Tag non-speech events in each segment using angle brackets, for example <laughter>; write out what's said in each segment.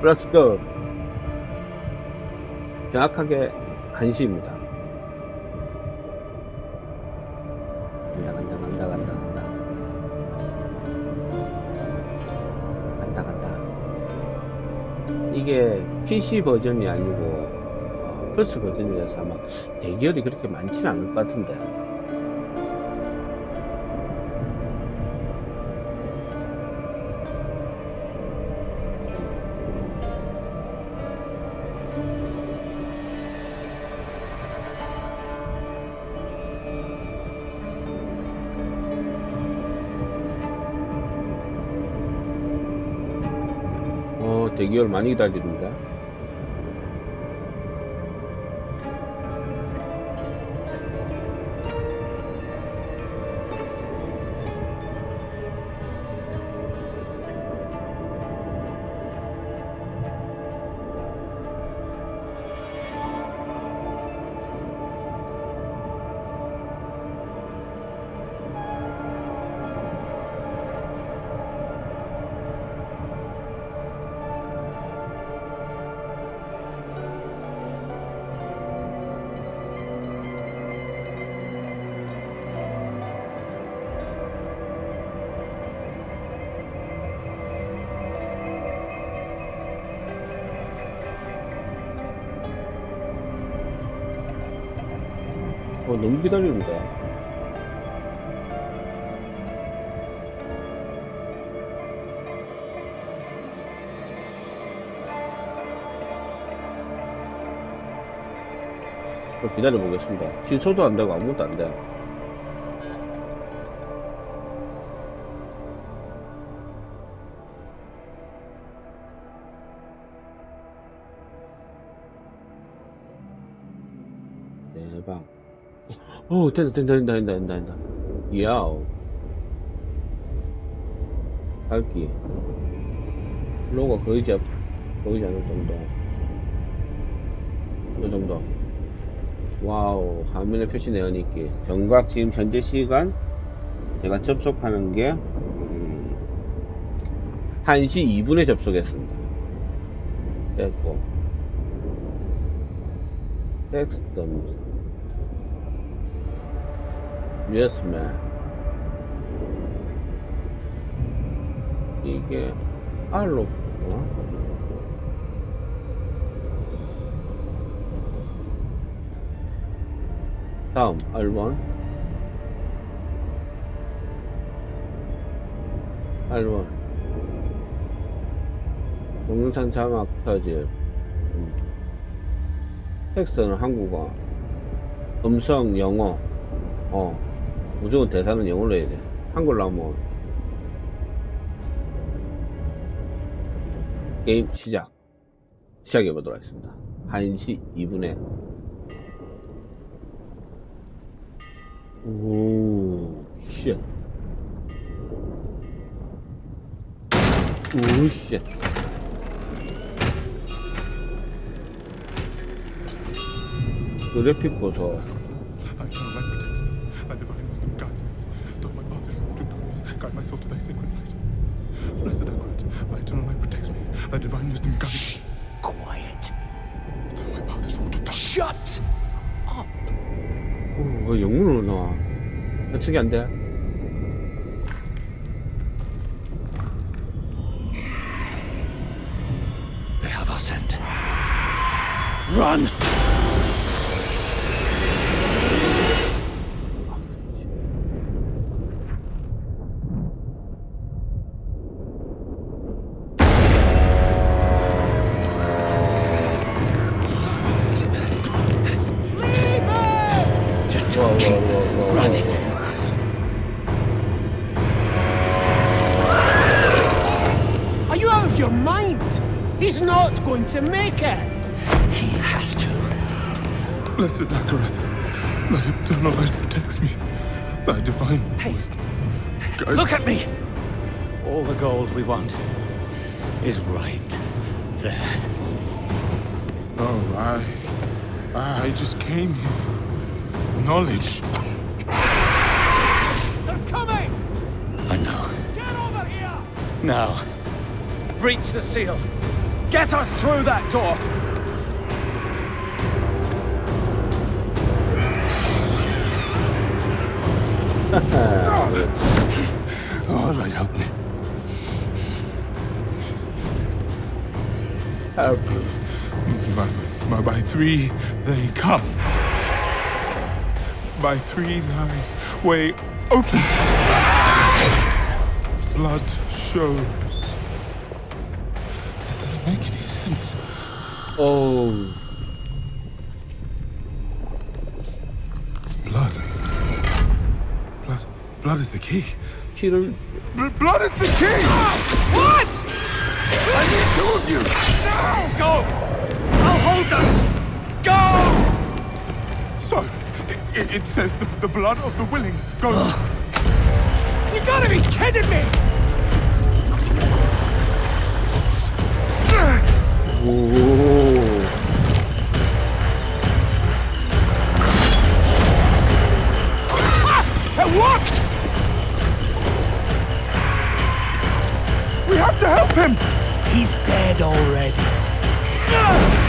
플러스 급 정확하게 1시입니다 간다 이게 PC 버전이 아니고 어, 플스 버전이라서 아마 대기열이 그렇게 많지는 않을 것 같은데 어 대기열 많 좀 기다려 보겠습니다 취소도 안 되고 아무것도 안 돼. 대박. 오, 된다, 된다, 된다, 된다, 된다, 된다. 야오. 밝기. 로고 거의 제, 거의 않을 정도. 이 정도. 와우, 화면에 표시 내어있기. 정각 지금 현재 시간, 제가 접속하는 게, 음, 1시 2분에 접속했습니다. 됐고. 텍스트 man. 이게 R로 어? 다음 R1 R1 동영상 자막 터질 음. 텍스트는 한국어. 음성 영어. 어. 무조건 대사는 영어로 해야 돼. 한글로 하면 게임 시작. 시작해 보도록 하겠습니다. 1시 2분에 guides me. Though my path is wrought with darkness, guide my soul to thy sacred light. Blessed Anchoret, thy eternal light protects me. Thy divine wisdom guides me. Quiet. Though my path is wrought of darkness. Shut up. 오, 왜 영문으로 나와? 해석이 안 돼? They have our scent. Run! Whoa, whoa, keep whoa, whoa, whoa, running. Are you out of your mind? He's not going to make it. He has to. Blessed Anchoret, my eternal light protects me. Thy divine Hey, wisdom guys. Look at me! All the gold we want is right there. Oh, I. I just came here for knowledge. They're coming! I know. Get over here! Now, breach the seal. Get us through that door. <laughs> Oh, Lord, help me. help. By, by, by three they come. By three thy way opens. Blood shows. This doesn't make any sense. Oh, Blood. Blood. Blood is the key. 피를 Bl- blood is the key! What? I need two of you! Now, go! I'll hold them! Go! So, it, it says the, the blood of the willing goes. You gotta be kidding me! 오. It worked! We have to help him! He's dead already. 진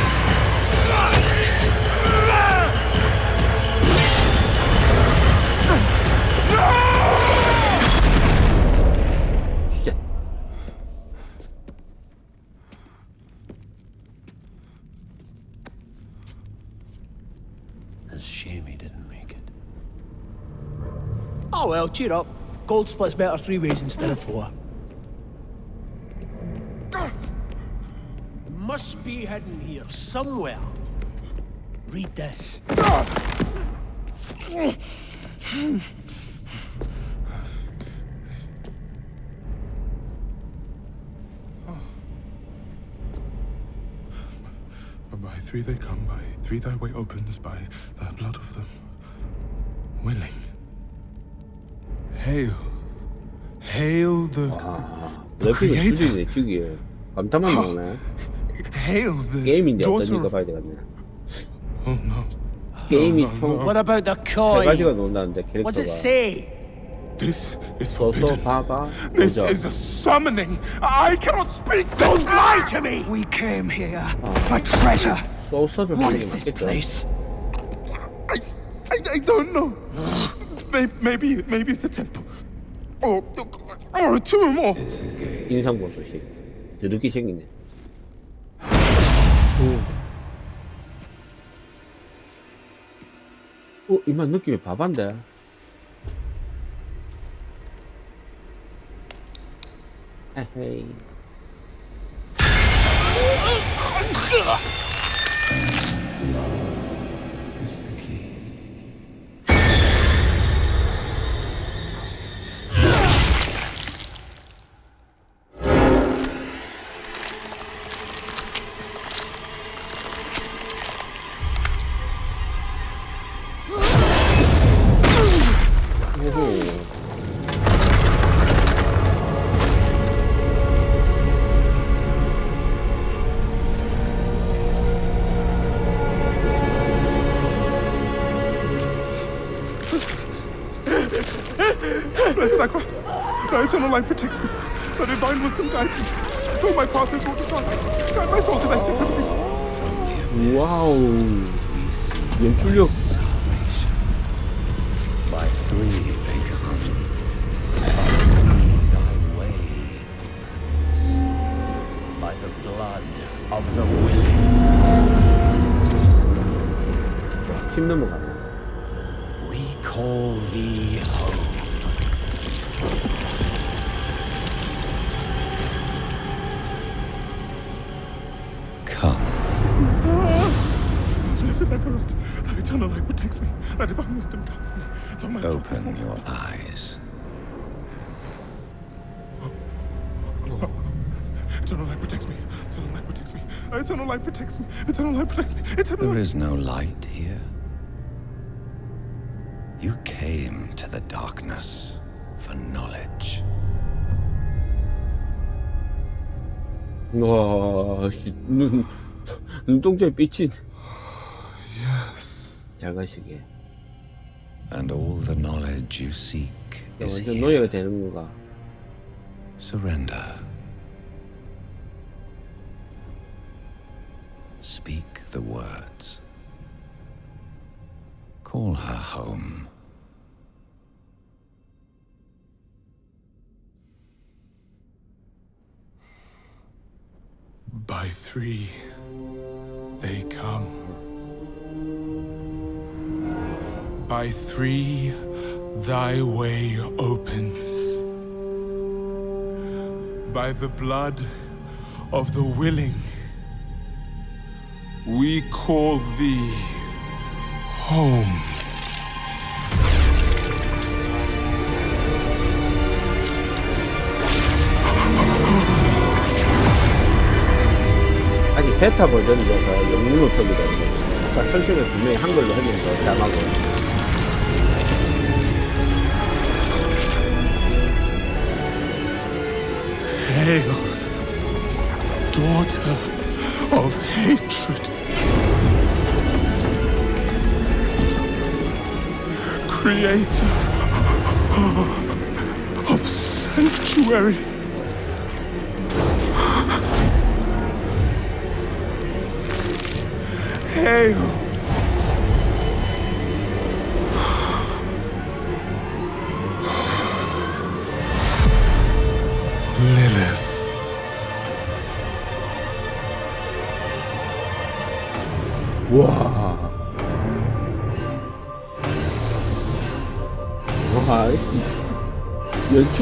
Cheer up. Gold splits better three ways instead of four. Must be hidden here somewhere. Read this. By three they come, by three thy way opens, by the blood of them willing. Hail. Hail the. 아, The 래핑을 creator. 죽이네 죽이. 감탄만 나오네. Hail the 게임인데 daughter 어떤지가 of. 봐야 되겠네. Oh no. 게임이 no, 총 no. What about the 세 coin? 가지가 나온다는데 What's it 캐릭터가. say? This is 서서 forbidden. 바가 This 보자. is a summoning. I cannot speak. Don't lie to me! We came here for treasure. 소스를 What 하는 is 게 this 맞겠죠. place? I, I, I don't know. Maybe, maybe, maybe it's a temple, or, or a tomb, or. 인상 보소식. 드럽게 생기네. 오. 어, 이만 느낌이 바반데. 에헤이. My path is wrought with darkness, guide my soul to thy sacred place. 와우. 연출력. eyes. Eternal light protects me. Eternal light protects me. Eternal light protects me. Eternal light protects me. Eternal There light. is no light here. You came to the darkness for knowledge. 와, 씨, 눈, 눈동자에 삐친. Yes. 잘 가시게. and all the knowledge you seek is here. Surrender. Speak the words. Call her home. By three, they come. By three, thy way opens. By the blood of the willing, we call thee home. 아직 베타 버전이라서 영문 노트입니다. 아까 설정을 분명히 한글로 해주면서 짱하고. Hail, daughter of hatred. Creator of sanctuary. Hail.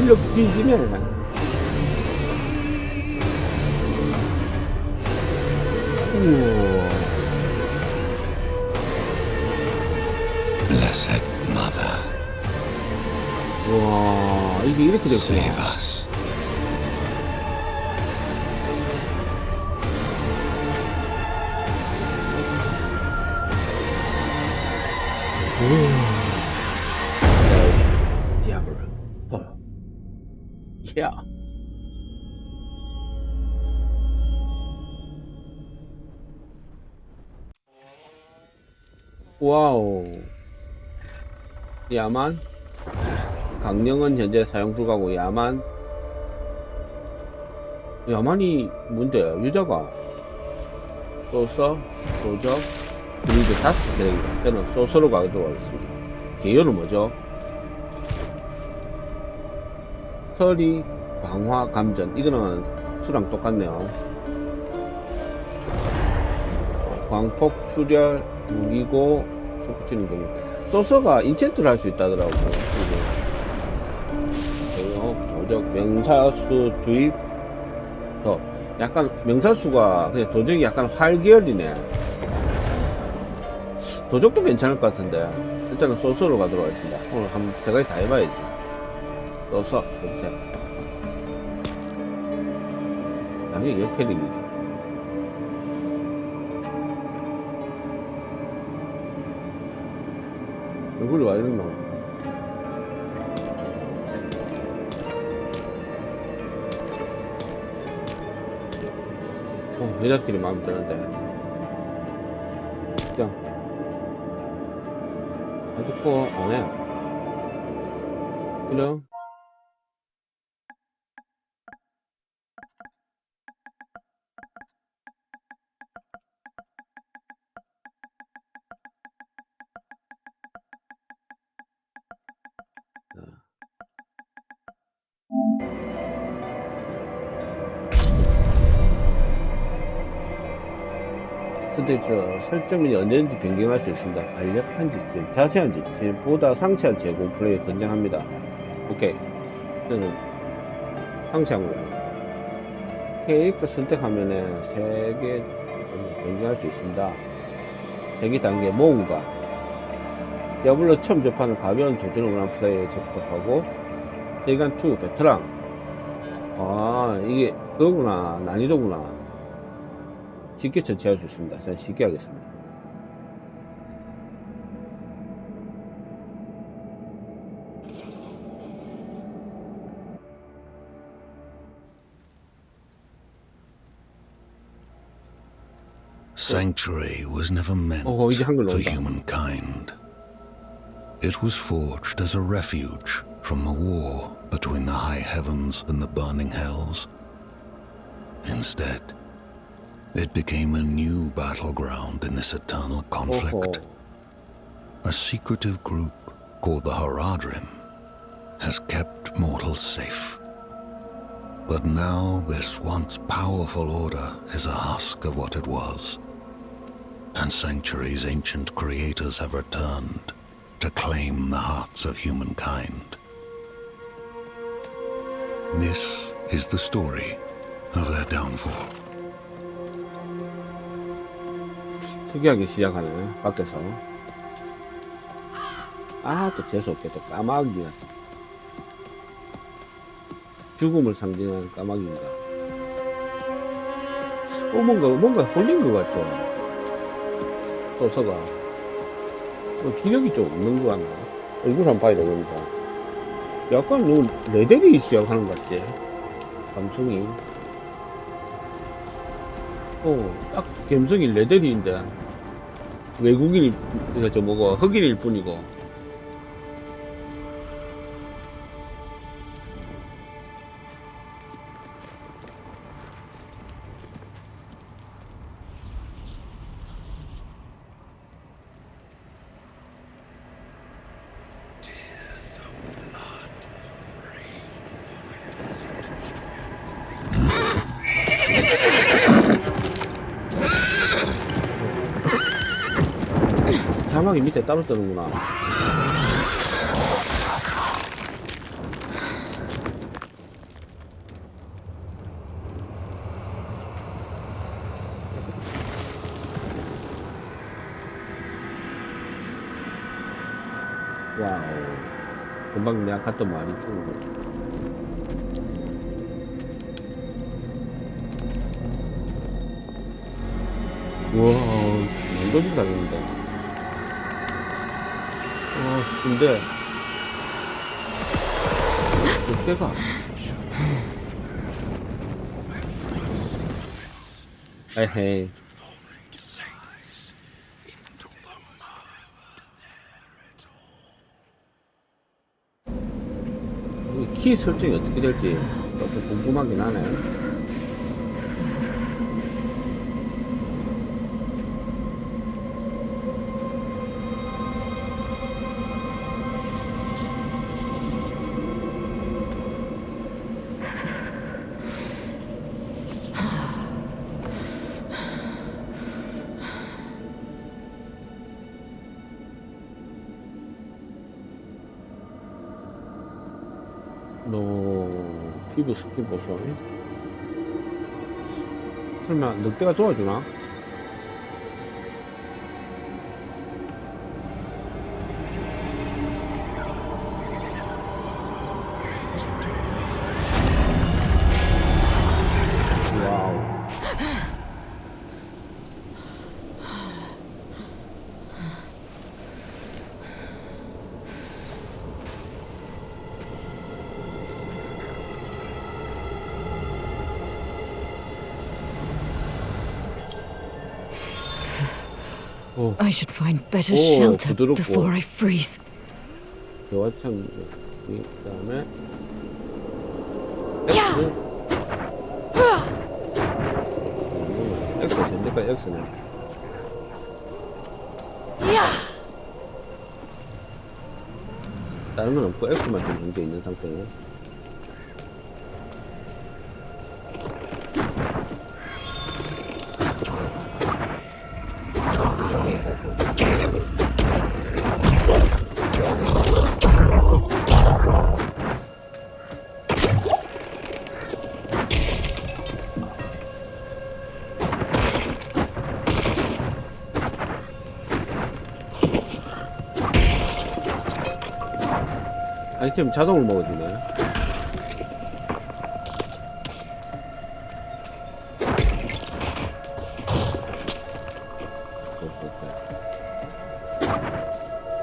이 연출력 뒤지네. 우와. Blessed Mother, 와, 이게 이렇게 save 됐구나. us. 디아 야. 와우. 야만. 강령은 현재 사용 불가고 야만. 야만이 뭔데요? 유저가 소서, 소적, 그리고 다섯 개입니다. 저는 소서로 가도록 하겠습니다. 개요는 뭐죠? 서리, 광화, 감전. 이거는 수랑 똑같네요. 광폭, 출혈, 무기고, 속치는 경우. 소서가 인챈트를 할 수. 그리고 도적, 명사수 주입, 더. 약간, 명사수가, 그냥 도적이 약간 활 계열이네. 도적도 괜찮을 것 같은데. 일단은 소서로 가도록 하겠습니다. 오늘 한번 세 가지 다 해봐야지. 소서, 이렇게. 당연히 역캐릭이지. 얼굴이 와 이랬나? 어, 여자끼리 마음에 드는데. 그냥. 아직도 안 해. 그냥. 저 설정이 언제든지 변경할 수 있습니다. 간략한 지침, 자세한 지침, 보다 상세한 제공 플레이 권장합니다. 오케이. 저는 상세한 거예요. 캐릭터 선택하면은 세개 변경할 수 있습니다. 세개 단계 모험가. 디아블로 처음 접하는 가벼운 도전을 원하는 플레이에 접속하고 세간 2 베테랑. 아 이게 그거구나 난이도구나. 쉽게 전체할 수 있습니다. 저는 쉽게 하겠습니다. Sanctuary was never meant for humankind. It was forged as a refuge from the war between the high heavens and the burning hells. Instead, it became a new battleground in this eternal conflict. 어허. A secretive group called the Haradrim has kept mortals safe. But now this once powerful order is a husk of what it was. And Sanctuary's ancient creators have returned to claim the hearts of humankind. This is the story of their downfall. 특이하게 시작하네 밖에서. 아 또 재수없겠다 까마귀가 죽음을 상징하는 까마귀인가 어 뭔가 뭔가 홀린 것 같죠? 소서가. 어, 기력이 좀 없는 것 같나 얼굴 한번 봐야 되겠다 약간 요 레벨이 시작하는 것 같지? 감성이. 어딱 감성이 레벨인데 외국인이 이거 저 뭐고 흑인일 뿐이고 따로 뜨는구나. 와우. 금방 내가 갔던 말이 거. 우와 완전히 다른다 어 근데 그때가 에헤이. 이키 설정이 어떻게 될지 조금 궁금하긴 하네 보소 설마 늑대가 도와주나? 오 I should find better Oh, shelter before I freeze. 여화참 그 다음에. 야! 엑스. 엑스 현재까지 엑스네 다른 건 없고 엑스만 좀 있는 상태네 아이템 자동으로 먹어주네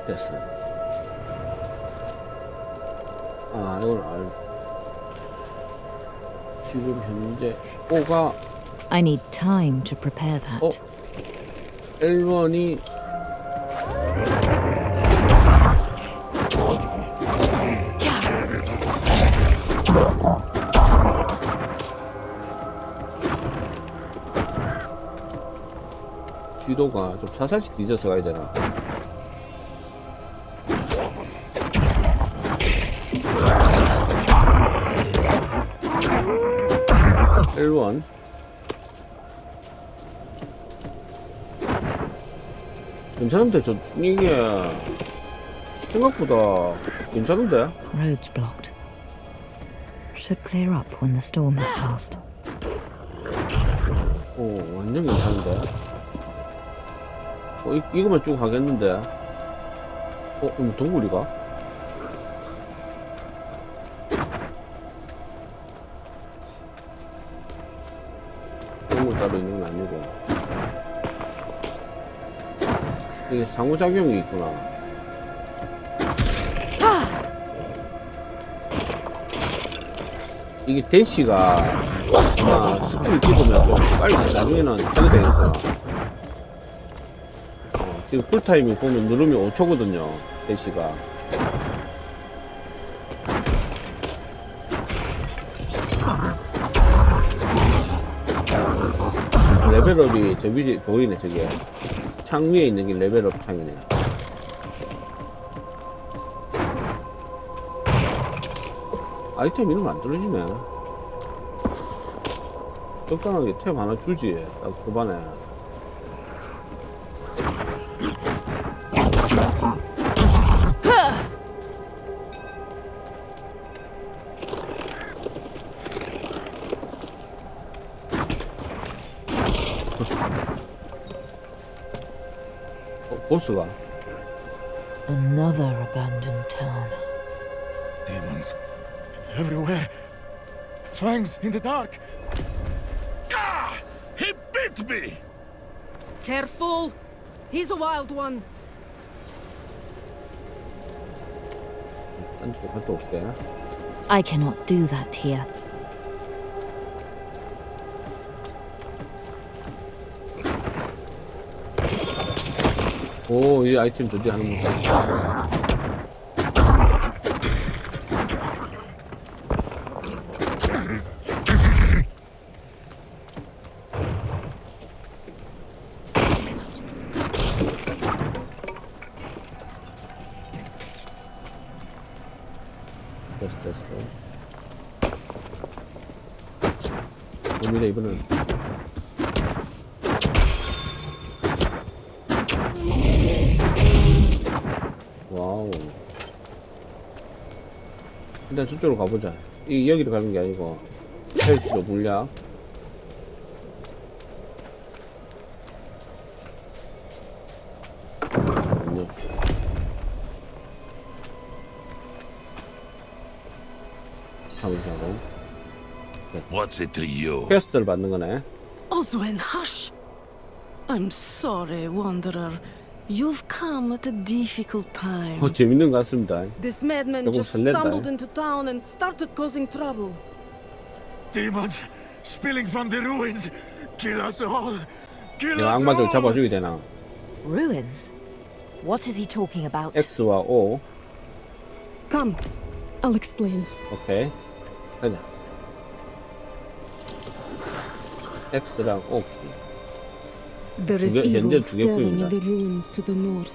됐어 아 이건 알 지금 현재 오가 I need time to prepare that. 어 L1이 뒤도가 좀 사살씩 뒤져서 가야 되나? L1 괜찮은데 저 이게 생각보다 괜찮은데? Roads blocked. Should clear up when the storm has passed. 오 완전 괜찮은데? 어 이, 이거만 쭉 가겠는데? 어? 그럼 동굴이가? 동굴 따로 있는 건 아니고 이게 상호작용이 있구나 이게 대시가 아마 스킬을 찍으면 좀 빨리 나중에는 되겠어 어, 지금 풀타이밍 보면 누르면 5초거든요 대시가. 레벨업이 저 위에 보이네 저게. 창 위에 있는 게 레벨업 창이네 아이템 이름 안 떨어지네. 적당하게 탭 하나 주지 딱 초반에 Another abandoned town. Demons. Everywhere. Fangs in the dark. Ah! He bit me! Careful! He's a wild one. I cannot do that here. 오, 이 아이템 드디어 하는 거. 됐어, 됐어. 오늘의 이번은 와우. 일단 저쪽으로 가보자. 이 여기로 가는 게 아니고 헬스로. 잠시만요. What's it to you? 퀘스트를 받는 거네. Oswin, hush! I'm sorry, Wanderer. You've come at a difficult time. 어, 재밌는 것 같습니다. This madman 조금 just 설렌다. stumbled into town and started causing trouble. Demons spilling from the ruins. Kill us all. Kill 내가 us 악마들 all. 잡아주게 되나? Ruins? What is he talking about? X와 O. Come, I'll explain. 오케이. 가자. X랑 O. There is evil 현재 두 stirring 개뿐입니다. in the ruins to the north.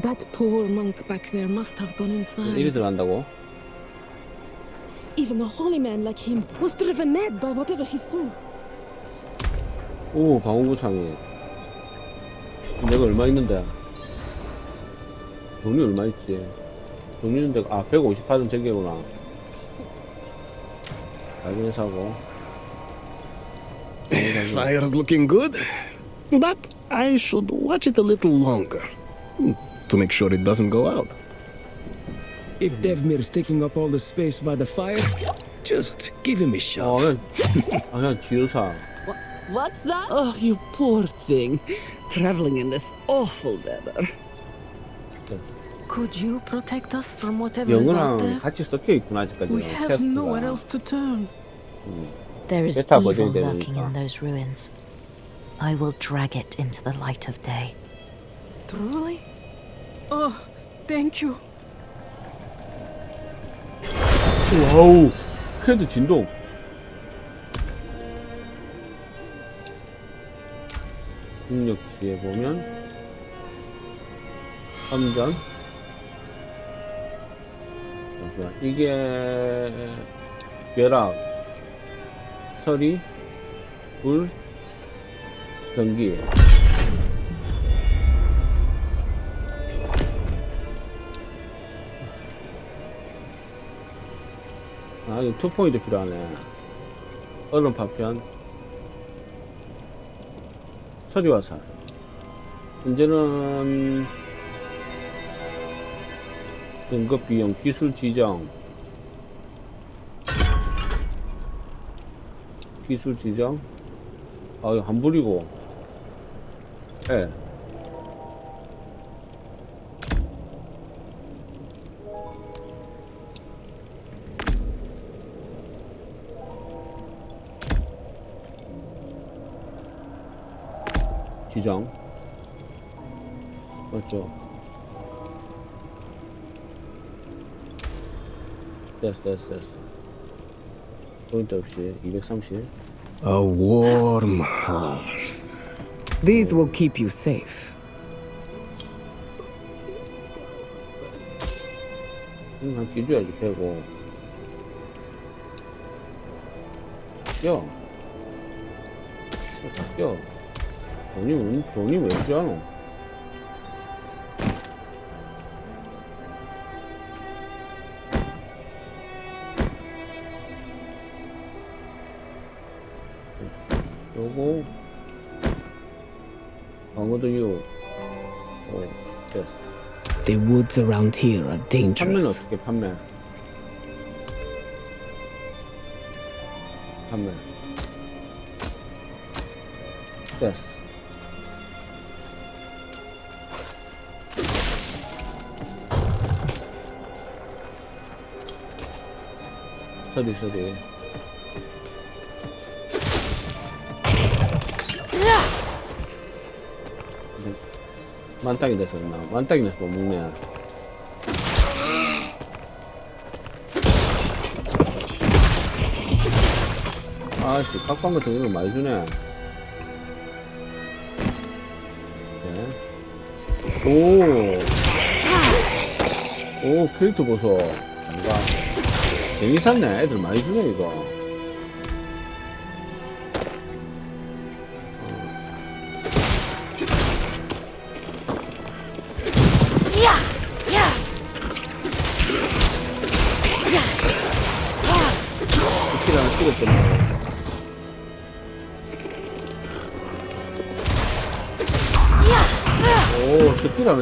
That poor monk back there must have gone 이리 inside. 들어간다고? Even a holy man like him was driven mad by whatever he saw. 오, 방어구창이. 내가 얼마 있는데? 돈이 얼마 있지? 돈 있는데, 아, 158은 저기구나. 알긴 사고. Fire's looking good, but I should watch it a little longer hmm, to make sure it doesn't go out. If Devmir's taking up all the space by the fire, just give him a 어, shove. 그냥, 아, 그냥 지우사. What's that? Oh, you poor thing. Traveling in this awful weather. Could you protect us from whatever is out 영어랑 there? 같이 섞여 있구나, 아직까지. We have nowhere else to turn. There is Beta evil 버전이 lurking 되니까. in those ruins. I will drag it into the light of day. Truly? Oh, thank you. 와우 헤드 진동 능력치에 보면 함전 잠시만, 이게 벼락 서리 불 전기 아, 이거 투포인트 필요하네. 얼음 파편. 서리화살. 현재는 등급 비용, 기술 지정. 기술 지정. 아, 이거 환불이고. 예. 지정. 맞죠? 됐어, 됐어, 됐어. 포인트 없이 230. A warm hearth. These will keep you safe. 이거 한 끼줘야지, 배고. 껴. 다 껴. 돈이, 왜- 돈이 왜 필요하 The woods around here are 판매는 dangerous. 어떻게 판매? 판매. 됐어. 서리 서리. 만땅이 돼서 나 만땅이 돼서 못 먹네. 아씨, 깍방 같은 거 많이 주네. 네. 오. 오, 캐릭터 보소. 뭔가. 샀네. 애들 많이 주네, 이거.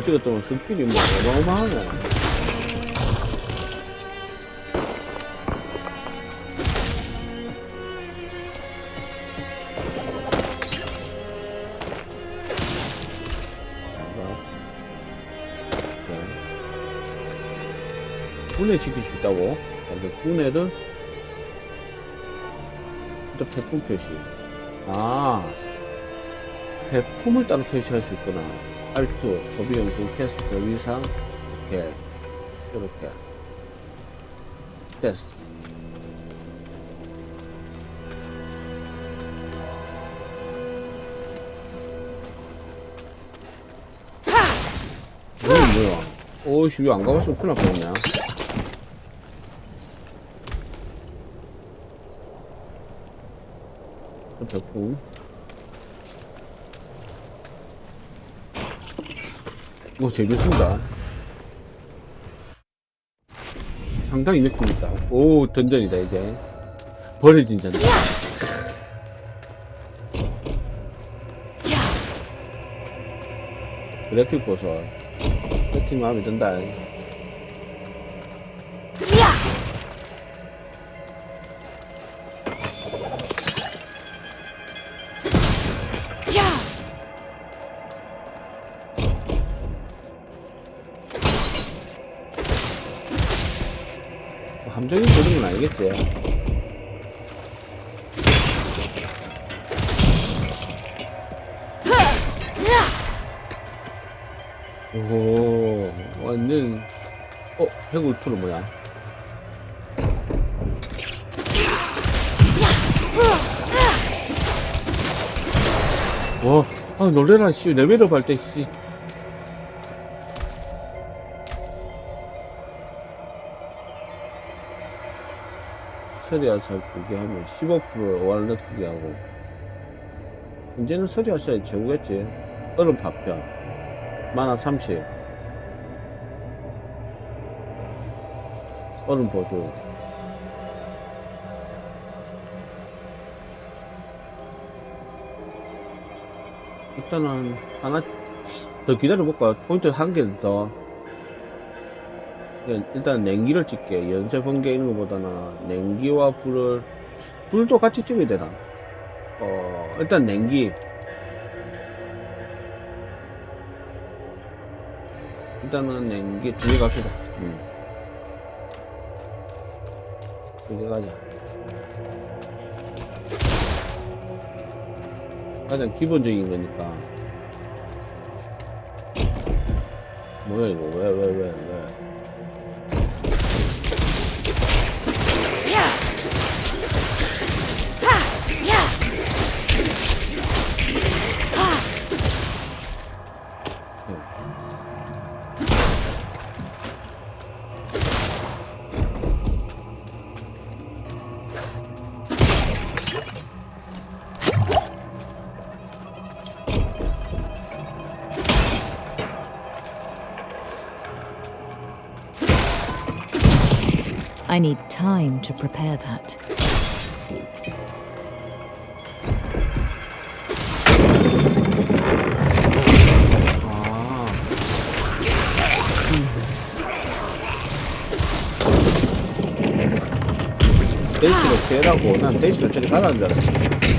하나 찍었더니 스킬이 뭐 어마어마하네. 분해 시킬 수 있다고? 근데 분해를 일단 배품 표시. 아, 배품을 따로 표시할 수 있구나. 알트, 소비용품, 캐스트, 위상, 이렇게, 이렇게. 됐어. 뭐야. 오이씨, 이거 안 가봤으면 큰일 날 뻔했네. 배품. 이거 제일 좋습니다. 상당히 느낌 있다. 오, 던전이다, 이제. 버려진 전전. 그래픽 보소. 세팅 마음에 든다. 오, 완전, 어, 해골투는 뭐야? 와, 아, 놀래라, 씨. 레벨업 할 때, 씨. 서리아살 두개 하면 15% 월넛 두개 하고. 이제는 서리아살이 최고겠지. 얼음 파편. 만화 30. 얼음 보조. 일단은 하나 더 기다려볼까? 포인트 한 개 더. 일단- 일단 냉기를 찍게. 연쇄 번개 있는 것보다는 냉기와 불을, 불도 같이 찍어야 되나? 어, 일단 냉기. 일단은 두개 갑시다. 음. 두개 가자. 가장 기본적인 거니까. 뭐야 이거 왜 왜 왜 왜? I need time to prepare that. 아. 데이시로 피해라고 난 데이시로 저리 가라는 줄 알았어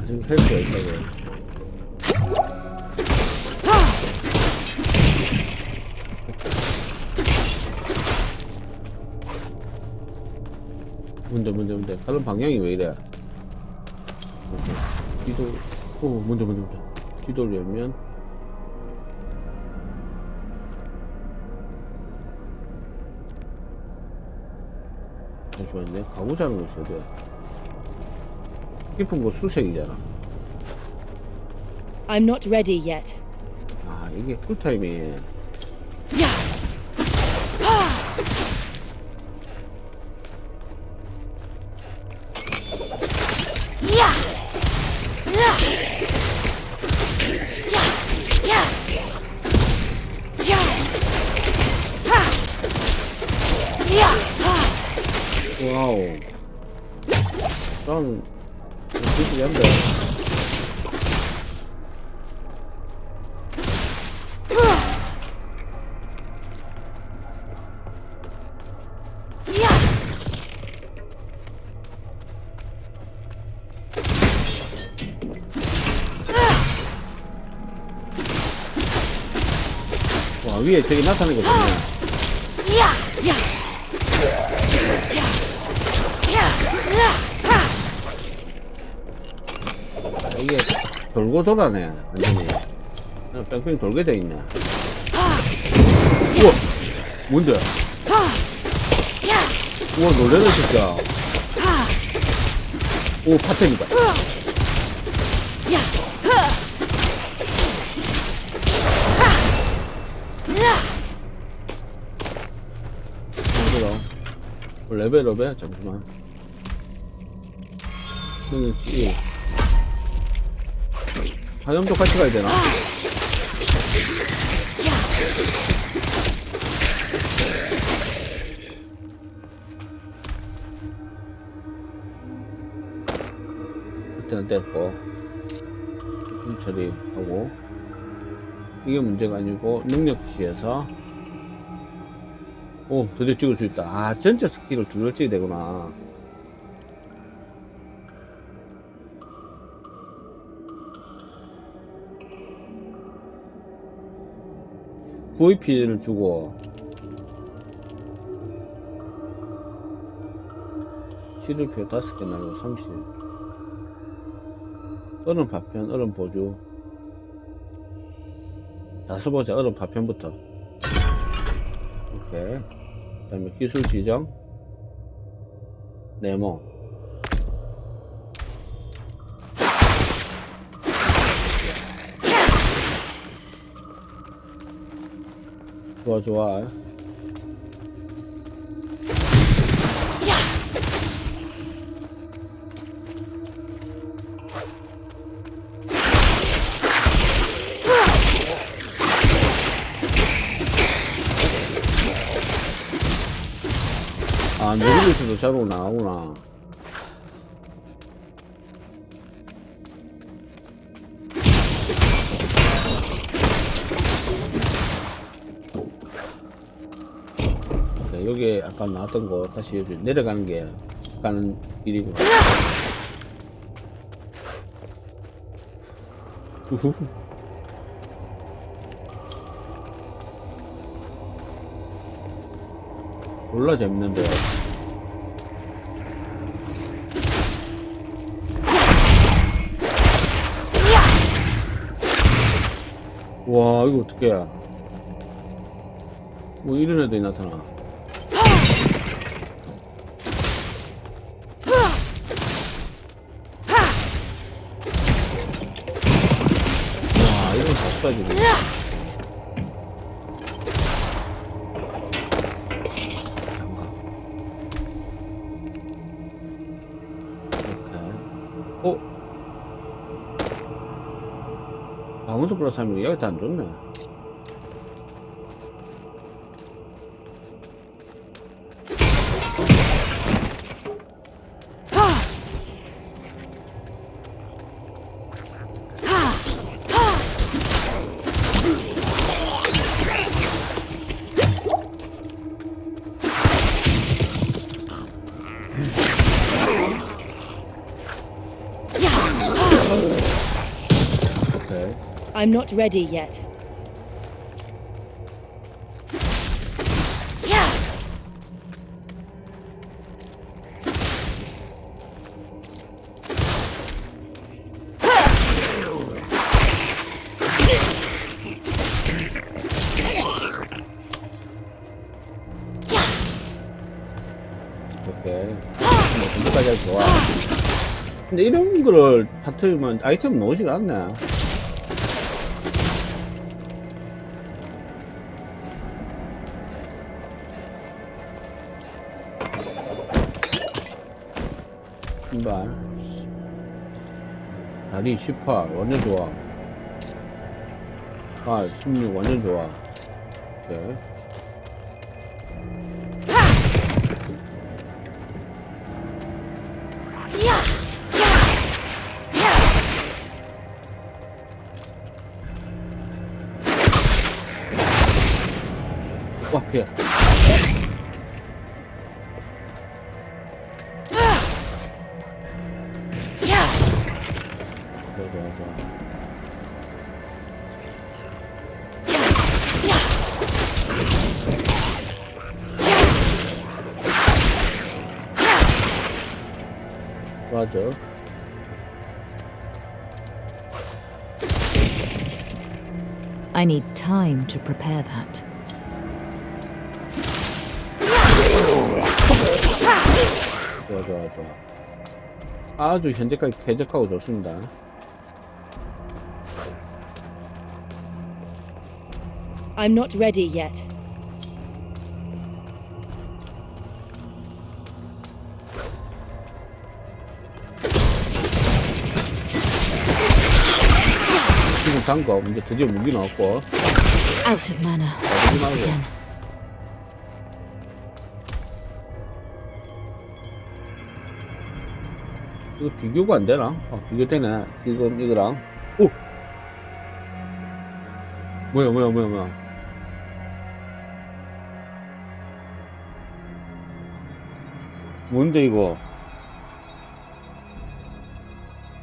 아직 헬스가 있다고 문제 문제 문제. 가는 방향이 왜 이래? 뒤도 어 문제 문제 문제. 뒤돌려면 가 가고자 하는 곳이 어디야 깊은 곳 수색이잖아. I'm not ready yet. 아 이게 쿨타임이 위에 저기 나타나는 거 좋네 아, 이게 돌고 돌아네 완전히. 어, 뺑뺑 돌게 돼 있네. 우와 뭔데? 우와 놀래라 진짜. 오 파템이다 레벨업해 잠시만. 너는 찌 화염도 같이 가야 되나? 일단 됐고. 좀 처리하고. 이게 문제가 아니고 능력치에서 오 드디어 찍을 수 있다. 아 전체 스킬을 두 개 찍어야 되구나. VP를 주고. 시들표 다섯 개 나누고 30 얼음 파편 얼음 보조. 다섯 보자 얼음 파편부터. 오케이. 그 다음에 기술 지정. 네모. 좋아 좋아. 아 자동 나오구나 자, 여기 아까 나왔던 거 다시 여기 내려가는 게 일이고 우후. <laughs> 몰라 재밌는데 와 이거 어떡해. 뭐 이런 애들이 나타나. 와 이건 답사지네 강원도 플러 I'm not ready yet. 뭐. 근데 이런 거를 다투면 아이템 나오지가 않네. 다리 18, 완전 좋아. 아, 16, 완전 좋아. 오케이. 좋아, 좋아, 좋아. 맞아. I need time to prepare that. 좋아, 좋아, 좋아. 아주 현재까지 쾌적하고 좋습니다. I'm not ready yet. 지금 단거 이제 드디어 무기 나왔고. Out of mana. 나오지 Once 말고. again. 이거 비교가 안 되나? 아, 비교되네. 지금 이거랑. 오! 뭐야, 뭐야, 뭐야, 뭐야. 뭔데, 이거?